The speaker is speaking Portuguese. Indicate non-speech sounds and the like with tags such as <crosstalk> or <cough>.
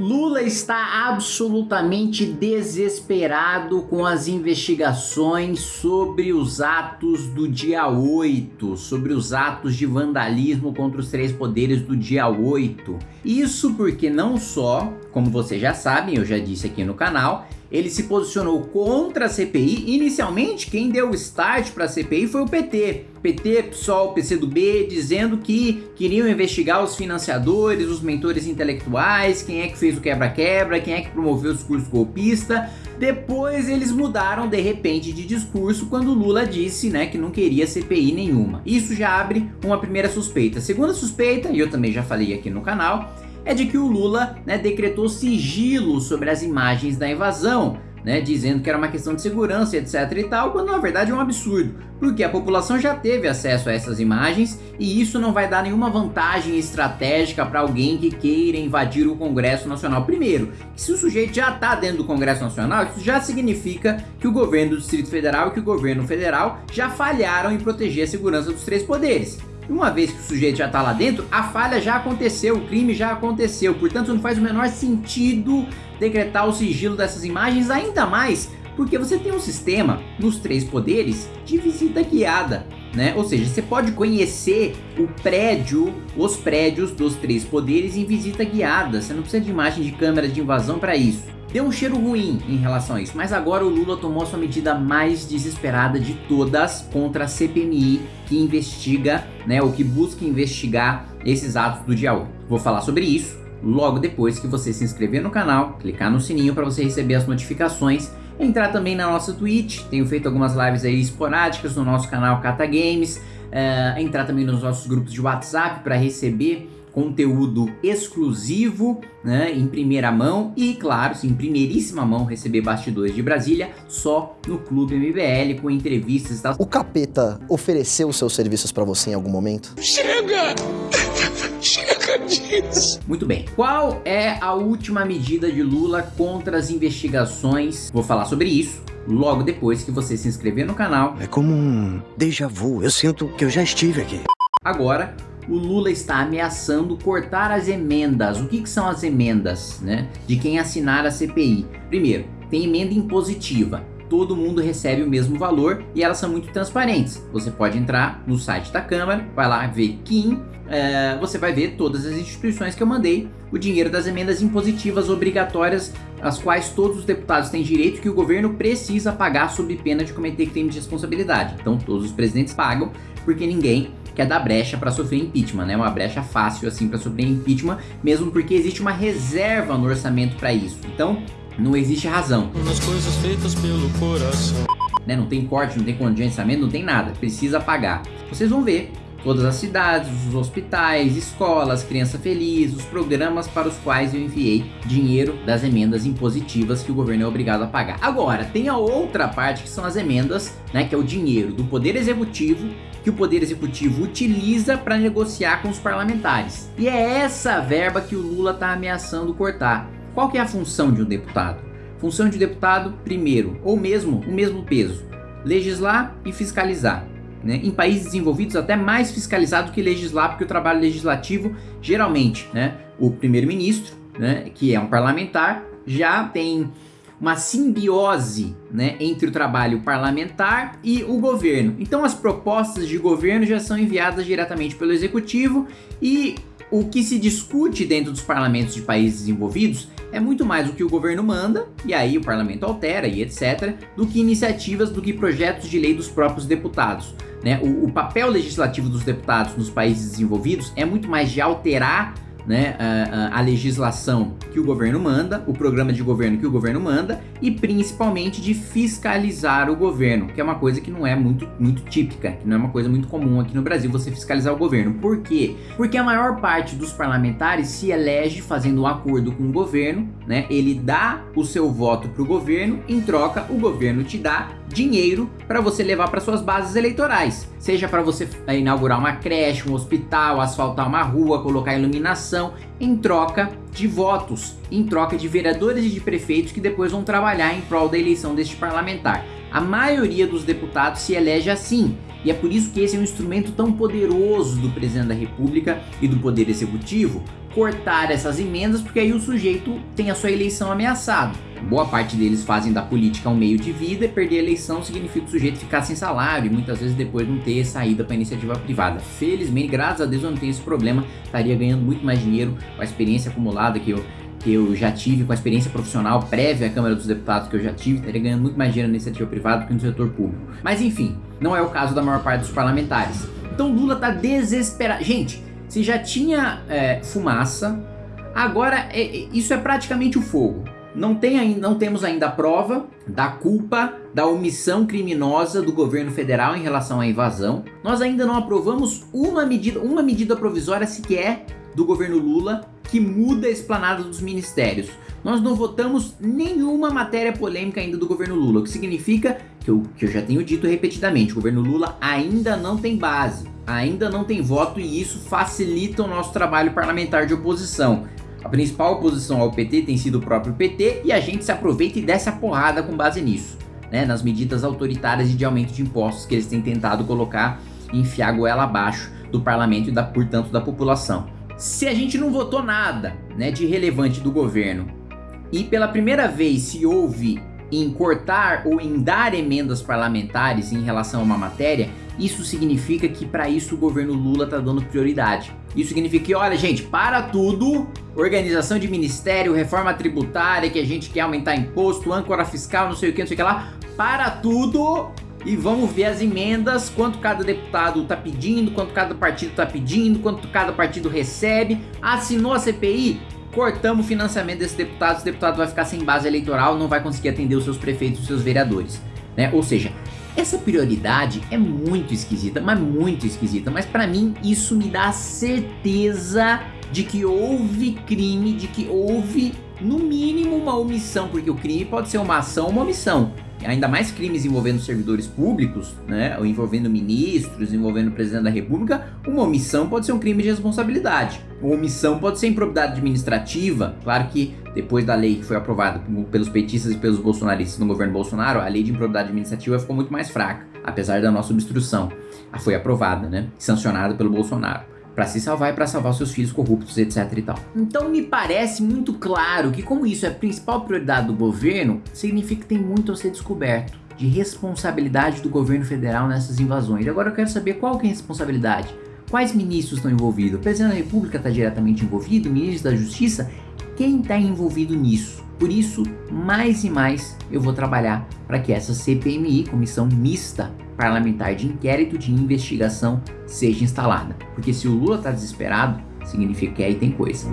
Lula está absolutamente desesperado com as investigações sobre os atos do dia 8, sobre os atos de vandalismo contra os três poderes do dia 8. Isso porque não só, como vocês já sabem, eu já disse aqui no canal, ele se posicionou contra a CPI. Inicialmente, quem deu o start para a CPI foi o PT. PT, PSOL, PCdoB, dizendo que queriam investigar os financiadores, os mentores intelectuais, quem é que fez o quebra-quebra, quem é que promoveu o discurso golpista. Depois eles mudaram de repente de discurso quando Lula disse né, que não queria CPI nenhuma. Isso já abre uma primeira suspeita. Segunda suspeita, e eu também já falei aqui no canal, é de que o Lula né, decretou sigilo sobre as imagens da invasão, né, dizendo que era uma questão de segurança etc e tal, quando na verdade é um absurdo, porque a população já teve acesso a essas imagens e isso não vai dar nenhuma vantagem estratégica para alguém que queira invadir o Congresso Nacional. Primeiro, se o sujeito já está dentro do Congresso Nacional, isso já significa que o governo do Distrito Federal e que o governo federal já falharam em proteger a segurança dos três poderes. Uma vez que o sujeito já está lá dentro, a falha já aconteceu, o crime já aconteceu. Portanto, não faz o menor sentido decretar o sigilo dessas imagens, ainda mais porque você tem um sistema nos três poderes de visita guiada. Né? Ou seja, você pode conhecer o prédio, os prédios dos três poderes em visita guiada. Você não precisa de imagem de câmera de invasão para isso. Deu um cheiro ruim em relação a isso, mas agora o Lula tomou a sua medida mais desesperada de todas contra a CPMI que investiga, né, ou que busca investigar esses atos do dia 8. Vou falar sobre isso logo depois que você se inscrever no canal, clicar no sininho para você receber as notificações, entrar também na nossa Twitch, tenho feito algumas lives aí esporádicas no nosso canal Cata Games, uh, entrar também nos nossos grupos de WhatsApp para receber conteúdo exclusivo, né, em primeira mão e, claro, em primeiríssima mão, receber bastidores de Brasília só no Clube MBL, com entrevistas e tal. O Capeta ofereceu os seus serviços para você em algum momento? Chega! <laughs> Chega disso! Muito bem. Qual é a última medida de Lula contra as investigações? Vou falar sobre isso logo depois que você se inscrever no canal. É como um déjà vu, eu sinto que eu já estive aqui. Agora, o Lula está ameaçando cortar as emendas. O que, que são as emendas né, de quem assinar a CPI? Primeiro, tem emenda impositiva. Todo mundo recebe o mesmo valor e elas são muito transparentes. Você pode entrar no site da Câmara, vai lá ver Kim, é, você vai ver todas as instituições que eu mandei, o dinheiro das emendas impositivas obrigatórias, as quais todos os deputados têm direito que o governo precisa pagar sob pena de cometer crime de responsabilidade. Então todos os presidentes pagam, porque ninguém que é da brecha para sofrer impeachment, né? Uma brecha fácil assim para sofrer impeachment, mesmo porque existe uma reserva no orçamento para isso. Então, não existe razão. Nas coisas feitas pelo coração. Né? Não tem corte, não tem contingenciamento, não tem nada. Precisa pagar. Vocês vão ver todas as cidades, os hospitais, escolas, criança feliz, os programas para os quais eu enviei dinheiro das emendas impositivas que o governo é obrigado a pagar. Agora, tem a outra parte que são as emendas, né, que é o dinheiro do Poder Executivo que o Poder Executivo utiliza para negociar com os parlamentares. E é essa verba que o Lula está ameaçando cortar. Qual que é a função de um deputado? Função de um deputado, primeiro, ou mesmo o mesmo peso, legislar e fiscalizar. Né? Em países desenvolvidos até mais fiscalizar do que legislar, porque o trabalho legislativo, geralmente, né, o primeiro-ministro, né, que é um parlamentar, já tem uma simbiose né, entre o trabalho parlamentar e o governo. Então as propostas de governo já são enviadas diretamente pelo executivo e o que se discute dentro dos parlamentos de países desenvolvidos é muito mais o que o governo manda, e aí o parlamento altera e etc, do que iniciativas, do que projetos de lei dos próprios deputados. Né? O, o papel legislativo dos deputados nos países desenvolvidos é muito mais de alterar né, a, a, legislação que o governo manda, o programa de governo que o governo manda e principalmente de fiscalizar o governo, que é uma coisa que não é muito, muito típica, que não é uma coisa muito comum aqui no Brasil você fiscalizar o governo. Por quê? Porque a maior parte dos parlamentares se elege fazendo um acordo com o governo, né? Ele dá o seu voto para o governo, em troca o governo te dá dinheiro para você levar para suas bases eleitorais. Seja para você eh, inaugurar uma creche, um hospital, asfaltar uma rua, colocar iluminação, em troca de votos, em troca de vereadores e de prefeitos que depois vão trabalhar em prol da eleição deste parlamentar. A maioria dos deputados se elege assim, e é por isso que esse é um instrumento tão poderoso do presidente da república e do poder executivo, cortar essas emendas, porque aí o sujeito tem a sua eleição ameaçada. Boa parte deles fazem da política um meio de vida e perder a eleição significa o sujeito ficar sem salário e muitas vezes depois não ter saída para iniciativa privada. Felizmente, graças a Deus eu não tenho esse problema, estaria ganhando muito mais dinheiro com a experiência acumulada que eu que eu já tive, com a experiência profissional prévia à Câmara dos Deputados que eu já tive, estaria ganhando muito mais dinheiro na iniciativa privada do que no setor público. Mas enfim, não é o caso da maior parte dos parlamentares. Então Lula tá desesperado. Gente, se já tinha é, fumaça, agora é, é, isso é praticamente o fogo. Não, tem, não temos ainda a prova da culpa da omissão criminosa do governo federal em relação à invasão. Nós ainda não aprovamos uma medida, uma medida provisória sequer do governo Lula que muda a esplanada dos ministérios. Nós não votamos nenhuma matéria polêmica ainda do governo Lula, o que significa que eu, que eu já tenho dito repetidamente, o governo Lula ainda não tem base, ainda não tem voto e isso facilita o nosso trabalho parlamentar de oposição. A principal oposição ao PT tem sido o próprio PT e a gente se aproveita e desce a porrada com base nisso, né, nas medidas autoritárias e de aumento de impostos que eles têm tentado colocar e enfiar a goela abaixo do parlamento e da, portanto da população. Se a gente não votou nada né, de relevante do governo e pela primeira vez se houve em cortar ou em dar emendas parlamentares em relação a uma matéria, isso significa que para isso o governo Lula está dando prioridade. Isso significa que, olha gente, para tudo, organização de ministério, reforma tributária, que a gente quer aumentar imposto, âncora fiscal, não sei o que, não sei o que lá, para tudo e vamos ver as emendas, quanto cada deputado está pedindo, quanto cada partido está pedindo, quanto cada partido recebe. Assinou a CPI? Cortamos o financiamento desse deputado, esse deputado vai ficar sem base eleitoral, não vai conseguir atender os seus prefeitos, os seus vereadores. Né? Ou seja, essa prioridade é muito esquisita, mas muito esquisita. Mas para mim isso me dá certeza de que houve crime, de que houve no mínimo uma omissão, porque o crime pode ser uma ação ou uma omissão ainda mais crimes envolvendo servidores públicos, né, ou envolvendo ministros, envolvendo o presidente da república, uma omissão pode ser um crime de responsabilidade. Uma omissão pode ser improbidade administrativa. Claro que depois da lei que foi aprovada pelos petistas e pelos bolsonaristas no governo Bolsonaro, a lei de improbidade administrativa ficou muito mais fraca, apesar da nossa obstrução. Foi aprovada, né, sancionada pelo Bolsonaro para se salvar e para salvar seus filhos corruptos, etc e tal. Então me parece muito claro que como isso é a principal prioridade do governo, significa que tem muito a ser descoberto de responsabilidade do governo federal nessas invasões. Agora eu quero saber qual que é a responsabilidade. Quais ministros estão envolvidos? O presidente da república está diretamente envolvido? O ministro da justiça? Quem está envolvido nisso? Por isso, mais e mais eu vou trabalhar para que essa CPMI, Comissão Mista Parlamentar de Inquérito de Investigação, seja instalada. Porque se o Lula está desesperado, significa que aí tem coisa.